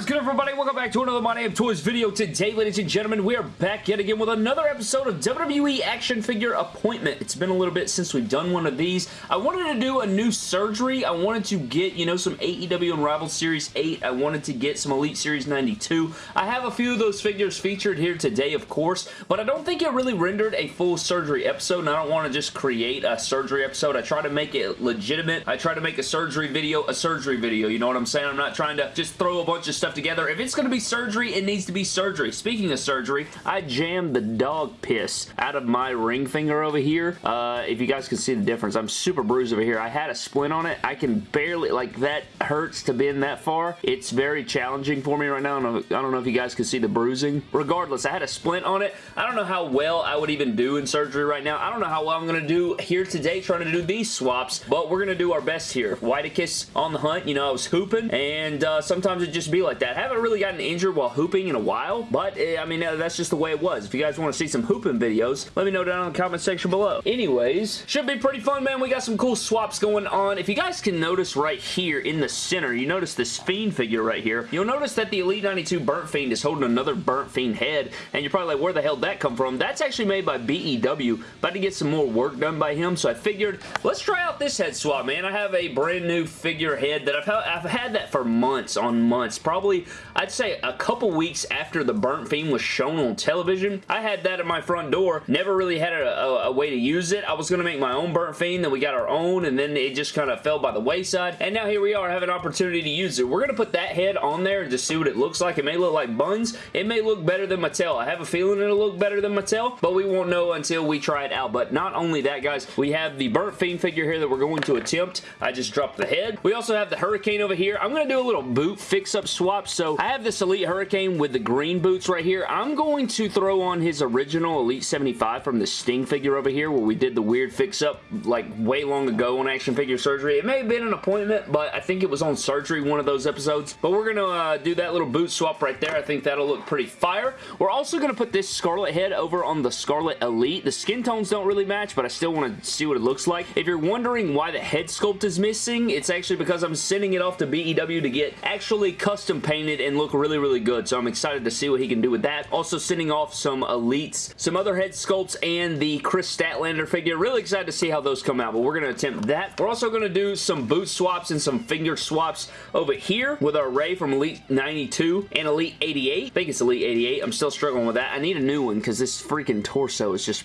is good everybody? Welcome back to another My Damn Toys video. Today, ladies and gentlemen, we are back yet again with another episode of WWE Action Figure Appointment. It's been a little bit since we've done one of these. I wanted to do a new surgery. I wanted to get, you know, some AEW Unrivaled Series 8. I wanted to get some Elite Series 92. I have a few of those figures featured here today, of course, but I don't think it really rendered a full surgery episode, and I don't want to just create a surgery episode. I try to make it legitimate. I try to make a surgery video a surgery video. You know what I'm saying? I'm not trying to just throw a bunch of stuff together. If it's going to be surgery, it needs to be surgery. Speaking of surgery, I jammed the dog piss out of my ring finger over here. Uh, if you guys can see the difference, I'm super bruised over here. I had a splint on it. I can barely, like that hurts to bend that far. It's very challenging for me right now. I don't, know, I don't know if you guys can see the bruising. Regardless, I had a splint on it. I don't know how well I would even do in surgery right now. I don't know how well I'm going to do here today trying to do these swaps, but we're going to do our best here. Whitekiss on the hunt. You know, I was hooping, and uh, sometimes it just be like that. I haven't really gotten injured while hooping in a while, but uh, I mean, that's just the way it was. If you guys want to see some hooping videos, let me know down in the comment section below. Anyways, should be pretty fun, man. We got some cool swaps going on. If you guys can notice right here in the center, you notice this Fiend figure right here. You'll notice that the Elite 92 Burnt Fiend is holding another Burnt Fiend head, and you're probably like, where the hell did that come from? That's actually made by BEW. About to get some more work done by him, so I figured, let's try out this head swap, man. I have a brand new figure head that I've, I've had that for months on months. Probably, I'd say a couple weeks after the Burnt Fiend was shown on television. I had that at my front door. Never really had a, a, a way to use it. I was going to make my own Burnt Fiend, then we got our own, and then it just kind of fell by the wayside. And now here we are, have an opportunity to use it. We're going to put that head on there and just see what it looks like. It may look like buns. It may look better than Mattel. I have a feeling it'll look better than Mattel, but we won't know until we try it out. But not only that, guys, we have the Burnt Fiend figure here that we're going to attempt. I just dropped the head. We also have the Hurricane over here. I'm going to do a little boot fix-up swap. So I have this Elite Hurricane with the green boots right here. I'm going to throw on his original Elite 75 from the Sting figure over here where we did the weird fix-up like way long ago on Action Figure Surgery. It may have been an appointment, but I think it was on Surgery one of those episodes. But we're going to uh, do that little boot swap right there. I think that'll look pretty fire. We're also going to put this Scarlett head over on the Scarlett Elite. The skin tones don't really match, but I still want to see what it looks like. If you're wondering why the head sculpt is missing, it's actually because I'm sending it off to BEW to get actually custom painted and look really, really good. So I'm excited to see what he can do with that. Also sending off some Elites, some other head sculpts, and the Kris Statlander figure. Really excited to see how those come out, but we're going to attempt that. We're also going to do some boot swaps and some finger swaps over here with our Rey from Elite 92 and Elite 88. I think it's Elite 88. I'm still struggling with that. I need a new one because this freaking torso is just!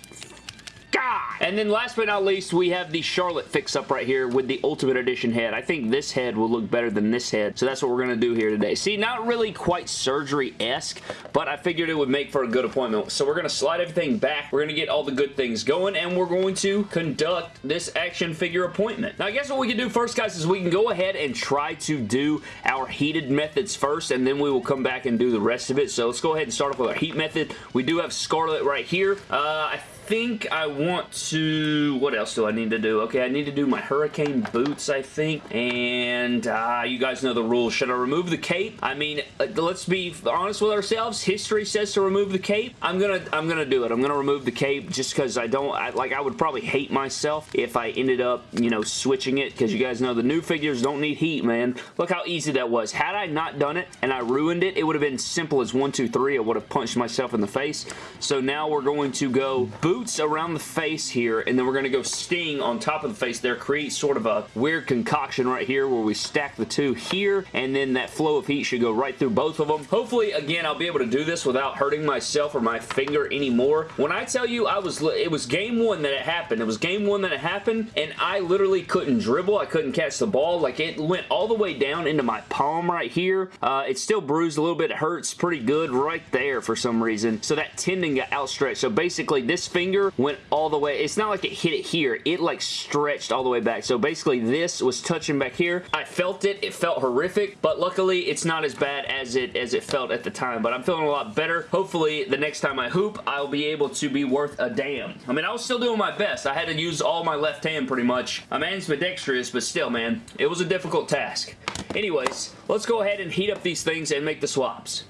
And then last but not least, we have the Charlotte fix-up right here with the Ultimate Edition head. I think this head will look better than this head, so that's what we're going to do here today. See, not really quite surgery-esque, but I figured it would make for a good appointment. So we're going to slide everything back. We're going to get all the good things going, and we're going to conduct this action figure appointment. Now, I guess what we can do first, guys, is we can go ahead and try to do our heated methods first, and then we will come back and do the rest of it. So let's go ahead and start off with our heat method. We do have Scarlett right here. Uh, I think I want to... What else do I need to do? Okay, I need to do my Hurricane boots, I think. And uh, you guys know the rules. Should I remove the cape? I mean, uh, let's be honest with ourselves. History says to remove the cape. I'm gonna I'm gonna do it. I'm gonna remove the cape just because I don't... I, like, I would probably hate myself if I ended up, you know, switching it because you guys know the new figures don't need heat, man. Look how easy that was. Had I not done it and I ruined it, it would have been simple as one, two, three. I would have punched myself in the face. So now we're going to go boot boots around the face here, and then we're going to go Sting on top of the face there, create sort of a weird concoction right here where we stack the two here, and then that flow of heat should go right through both of them. Hopefully, again, I'll be able to do this without hurting myself or my finger anymore. When I tell you I was, it was game one that it happened. It was game one that it happened, and I literally couldn't dribble. I couldn't catch the ball. Like, it went all the way down into my palm right here. Uh, it's still bruised a little bit. It hurts pretty good right there for some reason. So that tendon got outstretched. So basically, this finger finger went all the way. It's not like it hit it here. It like stretched all the way back. So basically this was touching back here. I felt it. It felt horrific, but luckily it's not as bad as it as it felt at the time. But I'm feeling a lot better. Hopefully the next time I hoop, I'll be able to be worth a damn. I mean, I was still doing my best. I had to use all my left hand pretty much. I'm ambidextrous, but still, man, it was a difficult task. Anyways, let's go ahead and heat up these things and make the swaps.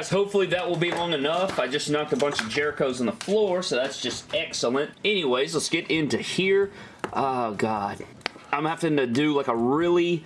Guys, hopefully that will be long enough. I just knocked a bunch of Jerichos on the floor, so that's just excellent. Anyways, let's get into here. Oh god. I'm having to do like a really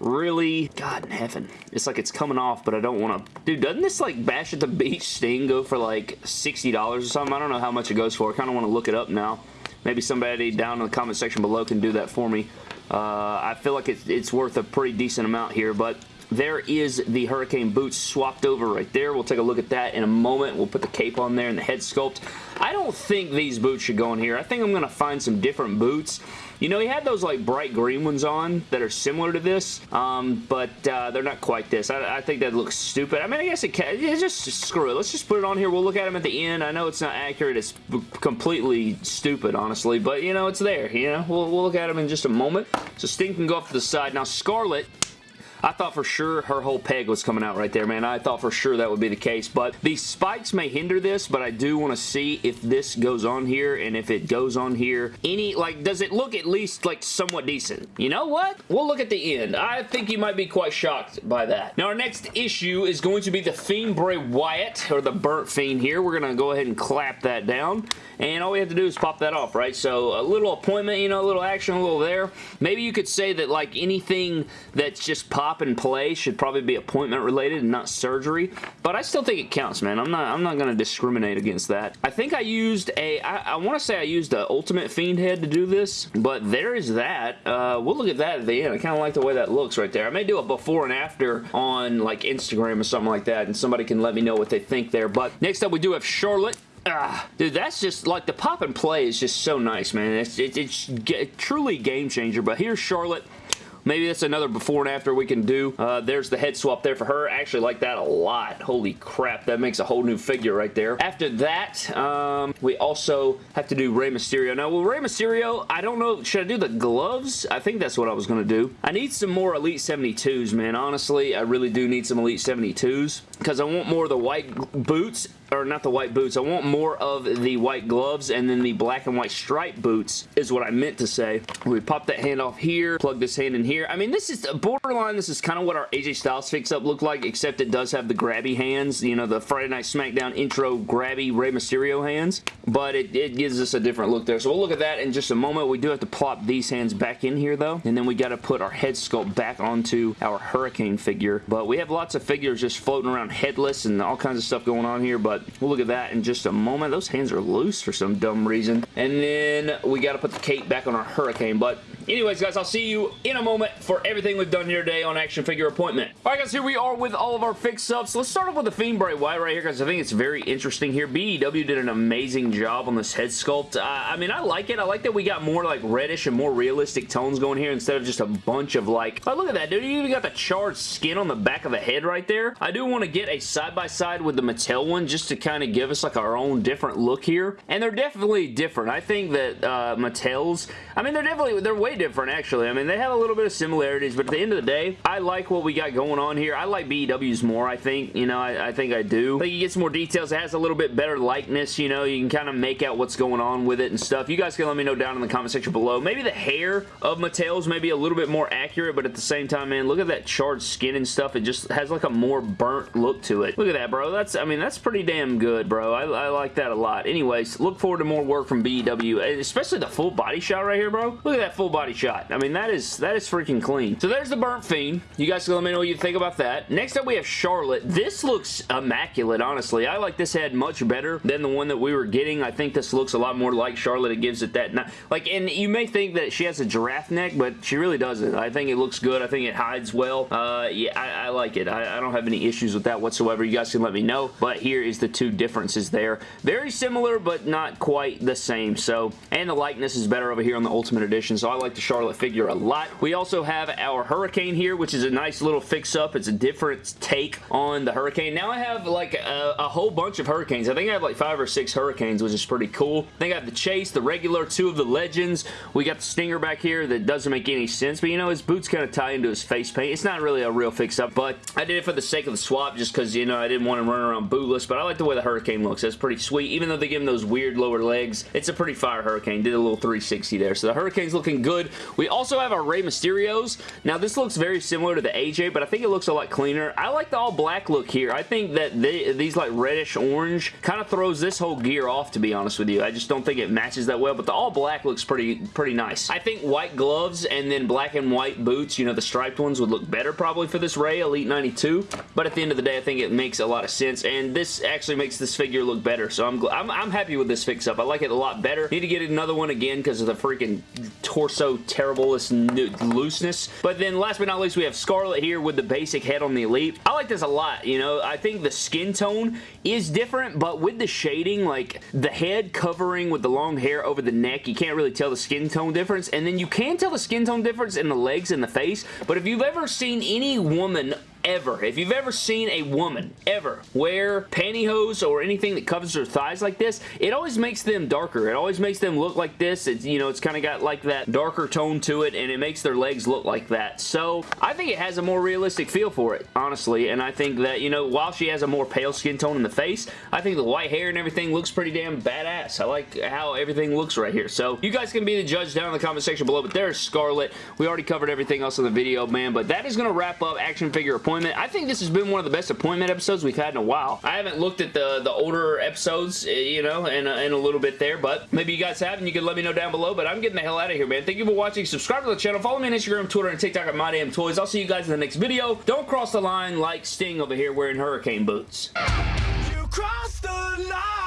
really god in heaven it's like it's coming off but i don't want to dude doesn't this like bash at the beach sting go for like 60 dollars or something i don't know how much it goes for i kind of want to look it up now maybe somebody down in the comment section below can do that for me uh, i feel like it's, it's worth a pretty decent amount here but there is the Hurricane boots swapped over right there. We'll take a look at that in a moment. We'll put the cape on there and the head sculpt. I don't think these boots should go in here. I think I'm going to find some different boots. You know, he had those like bright green ones on that are similar to this, um, but uh, they're not quite this. I, I, think that looks stupid. I mean, I guess it can. It's just screw it. Let's just put it on here. We'll look at them at the end. I know it's not accurate. It's completely stupid, honestly, but you know, it's there. You know, we'll, we'll look at them in just a moment. So Sting can go off to the side. Now, Scarlett I thought for sure her whole peg was coming out right there, man. I thought for sure that would be the case, but these spikes may hinder this, but I do want to see if this goes on here, and if it goes on here, any, like, does it look at least, like, somewhat decent? You know what? We'll look at the end. I think you might be quite shocked by that. Now, our next issue is going to be the Fiend Bray Wyatt, or the Burnt Fiend here. We're going to go ahead and clap that down, and all we have to do is pop that off, right? So, a little appointment, you know, a little action, a little there. Maybe you could say that, like, anything that's just pop pop and play should probably be appointment related and not surgery, but I still think it counts, man. I'm not I'm not going to discriminate against that. I think I used a I, I want to say I used the Ultimate Fiend head to do this, but there is that. Uh, we'll look at that at the end. I kind of like the way that looks right there. I may do a before and after on like Instagram or something like that, and somebody can let me know what they think there. But next up, we do have Charlotte. Ah, dude, that's just, like, the pop and play is just so nice, man. It's, it, it's truly game changer, but here's Charlotte. Maybe that's another before and after we can do. Uh, there's the head swap there for her. I actually like that a lot. Holy crap, that makes a whole new figure right there. After that, um, we also have to do Rey Mysterio. Now, with Rey Mysterio, I don't know, should I do the gloves? I think that's what I was going to do. I need some more Elite 72s, man. Honestly, I really do need some Elite 72s because I want more of the white boots or not the white boots. I want more of the white gloves and then the black and white stripe boots is what I meant to say. We pop that hand off here, plug this hand in here. I mean, this is borderline. This is kind of what our AJ Styles fix-up looked like, except it does have the grabby hands, you know, the Friday Night SmackDown intro grabby Rey Mysterio hands, but it, it gives us a different look there. So we'll look at that in just a moment. We do have to plop these hands back in here, though, and then we got to put our head sculpt back onto our Hurricane figure, but we have lots of figures just floating around headless and all kinds of stuff going on here, but we'll look at that in just a moment. Those hands are loose for some dumb reason. And then we got to put the cape back on our Hurricane, but Anyways, guys, I'll see you in a moment for everything we've done here today on Action Figure Appointment. Alright, guys, here we are with all of our fix-ups. Let's start off with the Fiend Bray Wyatt right here, guys. I think it's very interesting here. BEW did an amazing job on this head sculpt. Uh, I mean, I like it. I like that we got more, like, reddish and more realistic tones going here instead of just a bunch of, like... Oh, look at that, dude. You even got the charred skin on the back of the head right there. I do want to get a side-by-side -side with the Mattel one just to kind of give us, like, our own different look here. And they're definitely different. I think that uh, Mattel's... I mean, they're definitely... They're way different, actually. I mean, they have a little bit of similarities, but at the end of the day, I like what we got going on here. I like BEW's more, I think. You know, I, I think I do. I think you get some more details. It has a little bit better likeness, you know. You can kind of make out what's going on with it and stuff. You guys can let me know down in the comment section below. Maybe the hair of Mattel's maybe a little bit more accurate, but at the same time, man, look at that charred skin and stuff. It just has like a more burnt look to it. Look at that, bro. That's, I mean, that's pretty damn good, bro. I, I like that a lot. Anyways, look forward to more work from BEW, especially the full body shot right here, bro. Look at that full body shot. I mean, that is that is freaking clean. So there's the Burnt Fiend. You guys can let me know what you think about that. Next up, we have Charlotte. This looks immaculate, honestly. I like this head much better than the one that we were getting. I think this looks a lot more like Charlotte. It gives it that... Like, and you may think that she has a giraffe neck, but she really doesn't. I think it looks good. I think it hides well. Uh, yeah, I, I like it. I, I don't have any issues with that whatsoever. You guys can let me know. But here is the two differences there. Very similar, but not quite the same. So, and the likeness is better over here on the Ultimate Edition. So I like the Charlotte figure a lot. We also have our Hurricane here, which is a nice little fix-up. It's a different take on the Hurricane. Now I have like a, a, whole bunch of Hurricanes. I think I have like five or six Hurricanes, which is pretty cool. I think I have the Chase, the regular, two of the Legends. We got the Stinger back here that doesn't make any sense, but you know, his boots kind of tie into his face paint. It's not really a real fix-up, but I did it for the sake of the swap just because, you know, I didn't want to run around bootless, but I like the way the Hurricane looks. That's pretty sweet. Even though they give him those weird lower legs, it's a pretty fire Hurricane. Did a little 360 there. So the Hurricane's looking good. Good. We also have our Rey Mysterios. Now, this looks very similar to the AJ, but I think it looks a lot cleaner. I like the all black look here. I think that they, these like reddish orange kind of throws this whole gear off, to be honest with you. I just don't think it matches that well, but the all black looks pretty, pretty nice. I think white gloves and then black and white boots, you know, the striped ones would look better probably for this Rey Elite 92, but at the end of the day, I think it makes a lot of sense, and this actually makes this figure look better, so I'm, I'm, I'm happy with this fix-up. I like it a lot better. Need to get another one again because of the freaking torso terriblest looseness. But then last but not least, we have Scarlett here with the basic head on the Elite. I like this a lot, you know. I think the skin tone is different, but with the shading, like the head covering with the long hair over the neck, you can't really tell the skin tone difference. And then you can tell the skin tone difference in the legs and the face, but if you've ever seen any woman ever, if you've ever seen a woman ever wear pantyhose or anything that covers her thighs like this, it always makes them darker. It always makes them look like this. It's, you know, it's kind of got like that darker tone to it and it makes their legs look like that. So I think it has a more realistic feel for it, honestly. And I think that, you know, while she has a more pale skin tone in the face, I think the white hair and everything looks pretty damn badass. I like how everything looks right here. So you guys can be the judge down in the comment section below, but there's Scarlett. We already covered everything else in the video, man, but that is going to wrap up action figure appointment appointment. I think this has been one of the best appointment episodes we've had in a while. I haven't looked at the, the older episodes, eh, you know, in a, in a little bit there, but maybe you guys have and you can let me know down below, but I'm getting the hell out of here, man. Thank you for watching. Subscribe to the channel. Follow me on Instagram, Twitter, and TikTok at MyDamnToys. I'll see you guys in the next video. Don't cross the line like Sting over here wearing hurricane boots. You crossed the line.